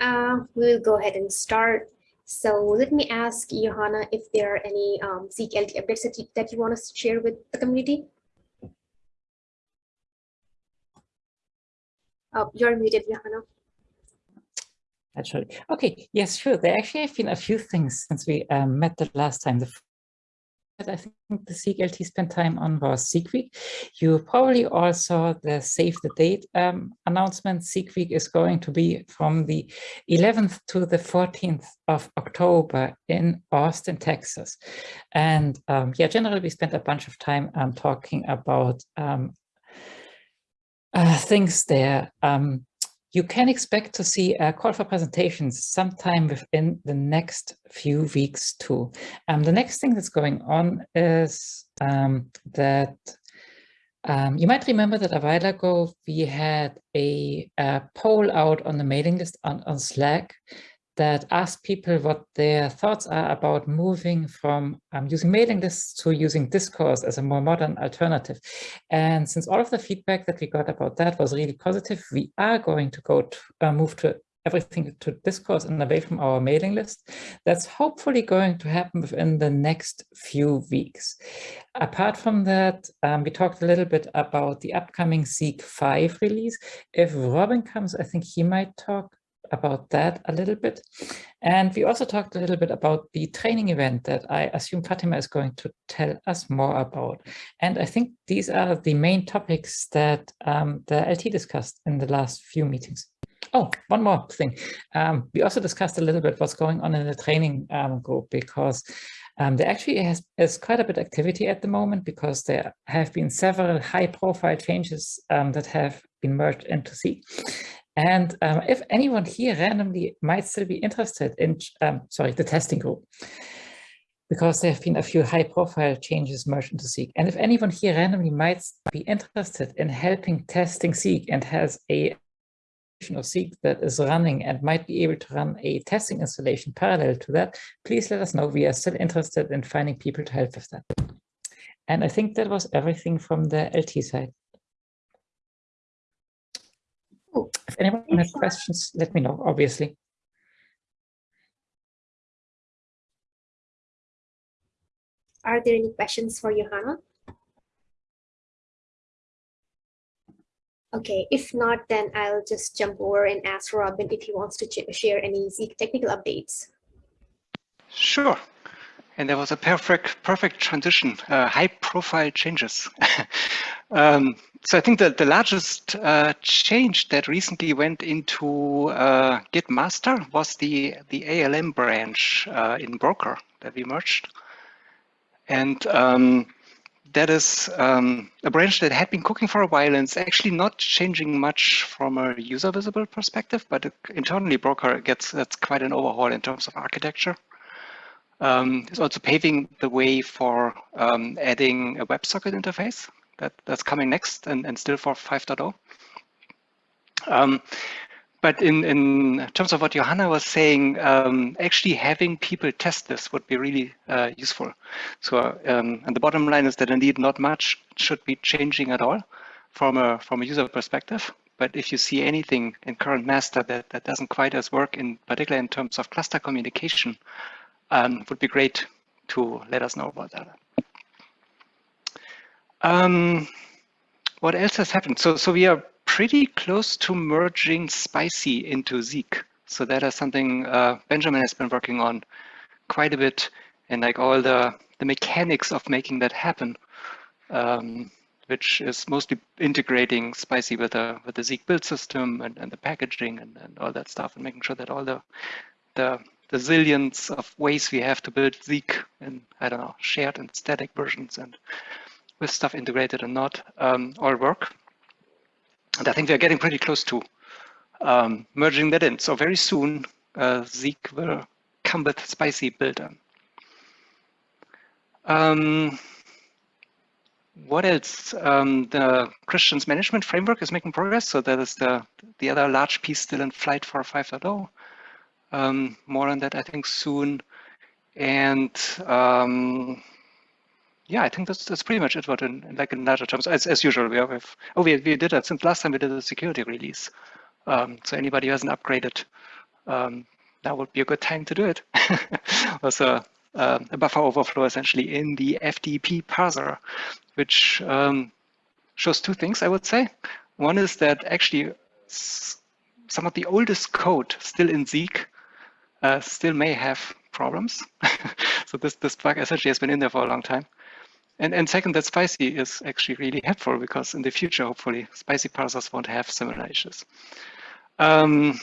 Uh, we'll go ahead and start. So let me ask Johanna if there are any um, Zeek updates that you, that you want us to share with the community. Oh, you're muted, Johanna. Actually, okay, yes, sure. There actually have been a few things since we um, met the last time. The I think the Zeek LT spent time on was Zeek Week. You probably all saw the save the date um, announcement. Zeek Week is going to be from the 11th to the 14th of October in Austin, Texas. And um, yeah, generally we spent a bunch of time um, talking about um, uh, things there. Um, you can expect to see a call for presentations sometime within the next few weeks too. Um, the next thing that's going on is um, that um, you might remember that a while ago we had a, a poll out on the mailing list on, on Slack that ask people what their thoughts are about moving from um, using mailing lists to using Discourse as a more modern alternative. And since all of the feedback that we got about that was really positive, we are going to go to uh, move to everything to Discourse and away from our mailing list. That's hopefully going to happen within the next few weeks. Apart from that, um, we talked a little bit about the upcoming Zeek 5 release. If Robin comes, I think he might talk about that a little bit. And we also talked a little bit about the training event that I assume Fatima is going to tell us more about. And I think these are the main topics that um, the LT discussed in the last few meetings. Oh, one more thing. Um, we also discussed a little bit what's going on in the training um, group because um, there actually has, is quite a bit of activity at the moment because there have been several high profile changes um, that have been merged into Zeek. And um, if anyone here randomly might still be interested in, um, sorry, the testing group, because there have been a few high profile changes merged into Zeek. And if anyone here randomly might be interested in helping testing Zeek and has a version of Zeek that is running and might be able to run a testing installation parallel to that, please let us know. We are still interested in finding people to help with that. And I think that was everything from the LT side. If anyone has questions, let me know, obviously. Are there any questions for Johanna? Okay, if not, then I'll just jump over and ask Robin if he wants to share any Zeek technical updates. Sure. And there was a perfect, perfect transition, uh, high profile changes. um, so I think that the largest uh, change that recently went into uh, Git master was the, the ALM branch uh, in Broker that we merged. And um, that is um, a branch that had been cooking for a while and it's actually not changing much from a user visible perspective, but internally Broker gets that's quite an overhaul in terms of architecture. Um, it's also paving the way for um, adding a WebSocket interface that, that's coming next and, and still for 5.0. Um, but in, in terms of what Johanna was saying, um, actually having people test this would be really uh, useful. So, um, and the bottom line is that indeed not much should be changing at all from a from a user perspective. But if you see anything in current master that, that doesn't quite as work, in particular in terms of cluster communication, um, would be great to let us know about that. Um, what else has happened? So, so we are pretty close to merging Spicy into Zeek. So that is something uh, Benjamin has been working on quite a bit and like all the, the mechanics of making that happen, um, which is mostly integrating Spicy with the, with the Zeek build system and, and the packaging and, and all that stuff and making sure that all the, the the zillions of ways we have to build Zeek in, I don't know, shared and static versions and with stuff integrated and not um, all work. And I think we're getting pretty close to um, merging that in. So very soon, uh, Zeek will come with spicy builder. Um, what else? Um, the Christian's management framework is making progress. So that is the, the other large piece still in flight for 5.0. Um, more on that, I think, soon. And um, yeah, I think that's that's pretty much it. What in, like in larger terms, as as usual, we have oh we we did that since last time we did a security release. Um, so anybody who hasn't upgraded um, now would be a good time to do it. also, uh, a buffer overflow essentially in the FTP parser, which um, shows two things, I would say. One is that actually some of the oldest code still in Zeek uh, still may have problems. so this, this bug essentially has been in there for a long time. And, and second, that spicy is actually really helpful because in the future, hopefully, spicy parsers won't have similar issues. Um,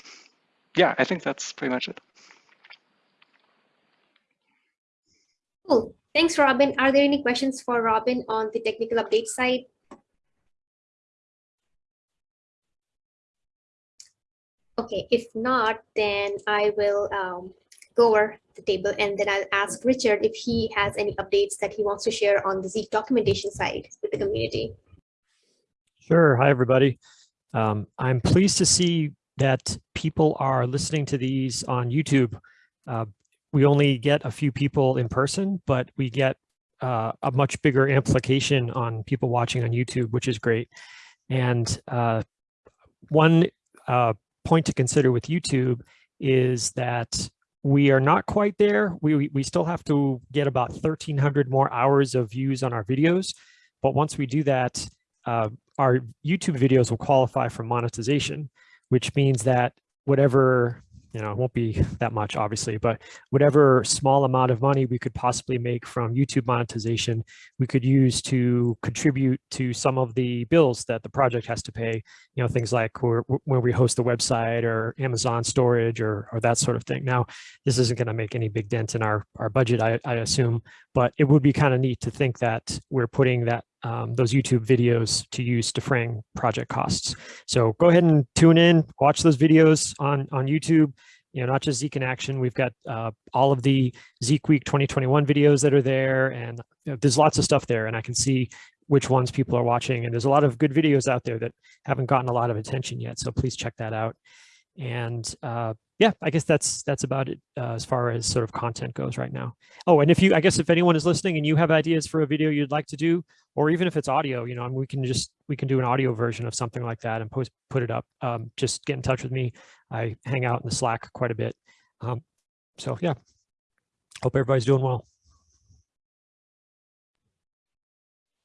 yeah, I think that's pretty much it. Cool. Thanks, Robin. Are there any questions for Robin on the technical update side? Okay, if not, then I will um, go over the table and then I'll ask Richard if he has any updates that he wants to share on the Zeek documentation side with the community. Sure. Hi, everybody. Um, I'm pleased to see that people are listening to these on YouTube. Uh, we only get a few people in person, but we get uh, a much bigger amplification on people watching on YouTube, which is great. And uh, one uh, point to consider with YouTube is that we are not quite there. We, we still have to get about 1300 more hours of views on our videos. But once we do that, uh, our YouTube videos will qualify for monetization, which means that whatever you know, it won't be that much, obviously, but whatever small amount of money we could possibly make from YouTube monetization, we could use to contribute to some of the bills that the project has to pay, you know, things like where, where we host the website or Amazon storage or, or that sort of thing. Now, this isn't going to make any big dent in our, our budget, I, I assume, but it would be kind of neat to think that we're putting that um, those YouTube videos to use defraying project costs. So go ahead and tune in, watch those videos on, on YouTube, you know, not just Zeek in action. We've got uh, all of the Zeek Week 2021 videos that are there and you know, there's lots of stuff there and I can see which ones people are watching. And there's a lot of good videos out there that haven't gotten a lot of attention yet. So please check that out. And uh, yeah, I guess that's that's about it uh, as far as sort of content goes right now. Oh, and if you, I guess if anyone is listening and you have ideas for a video you'd like to do, or even if it's audio, you know, and we can just, we can do an audio version of something like that and post, put it up. Um, just get in touch with me. I hang out in the Slack quite a bit. Um, so yeah, hope everybody's doing well.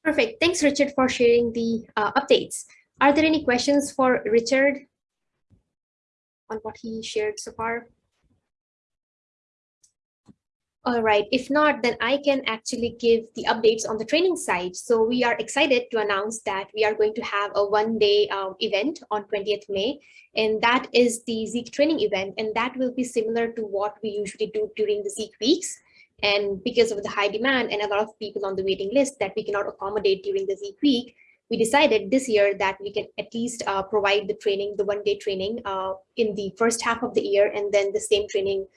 Perfect. Thanks, Richard, for sharing the uh, updates. Are there any questions for Richard on what he shared so far? All right, if not, then I can actually give the updates on the training side. So we are excited to announce that we are going to have a one day um, event on 20th May, and that is the Zeek training event. And that will be similar to what we usually do during the Zeek weeks. And because of the high demand and a lot of people on the waiting list that we cannot accommodate during the Zeek week, we decided this year that we can at least uh, provide the training, the one day training uh, in the first half of the year, and then the same training,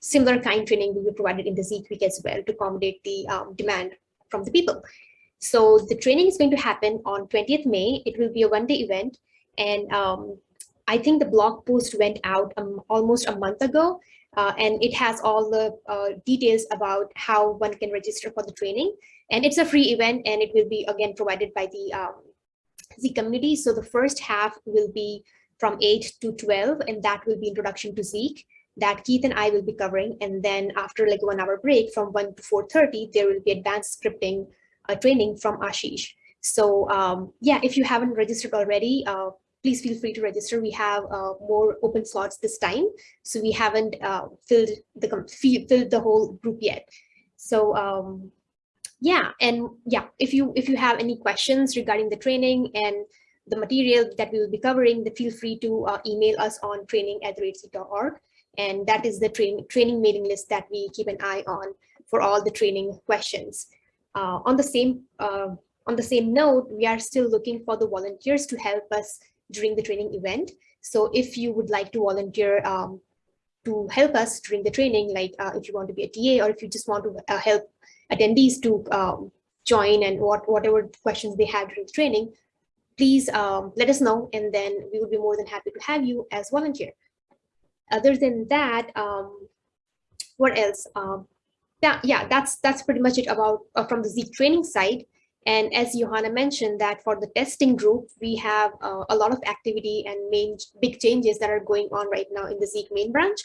similar kind training will be provided in the Zeek week as well to accommodate the um, demand from the people. So the training is going to happen on 20th May. It will be a one day event. And um, I think the blog post went out um, almost a month ago. Uh, and it has all the uh, details about how one can register for the training. And it's a free event and it will be again provided by the um, Zeek community. So the first half will be from 8 to 12 and that will be introduction to Zeek that Keith and I will be covering. And then after like one hour break from 1 to 4.30, there will be advanced scripting uh, training from Ashish. So um, yeah, if you haven't registered already, uh, please feel free to register. We have uh, more open slots this time. So we haven't uh, filled the filled the whole group yet. So um, yeah, and yeah, if you if you have any questions regarding the training and the material that we will be covering, then feel free to uh, email us on training at org. And that is the train, training mailing list that we keep an eye on for all the training questions. Uh, on the same uh, on the same note, we are still looking for the volunteers to help us during the training event. So if you would like to volunteer um, to help us during the training, like uh, if you want to be a TA or if you just want to uh, help attendees to um, join and what whatever questions they have during the training, please um, let us know and then we would be more than happy to have you as volunteer. Other than that, um, what else? Um, yeah, yeah, that's that's pretty much it about uh, from the Zeek training side. And as Johanna mentioned that for the testing group, we have uh, a lot of activity and main big changes that are going on right now in the Zeek main branch.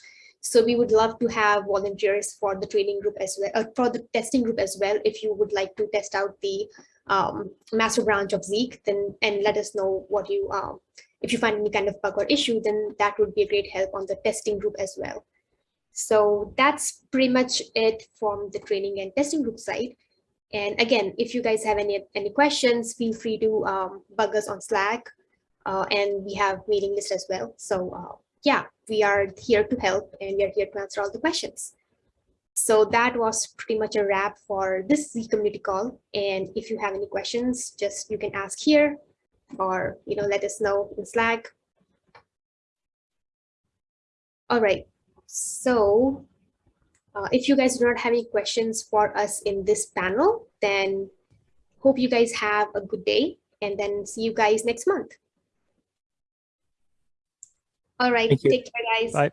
So we would love to have volunteers for the training group as well, uh, for the testing group as well. If you would like to test out the um, master branch of Zeek, then and let us know what you, um, if you find any kind of bug or issue, then that would be a great help on the testing group as well. So that's pretty much it from the training and testing group side. And again, if you guys have any, any questions, feel free to um, bug us on Slack. Uh, and we have mailing list as well. So uh, yeah, we are here to help and we are here to answer all the questions. So that was pretty much a wrap for this Zeek community call. And if you have any questions, just you can ask here or you know let us know in Slack. All right, so uh, if you guys do not have any questions for us in this panel, then hope you guys have a good day and then see you guys next month. All right, take care, guys. Bye.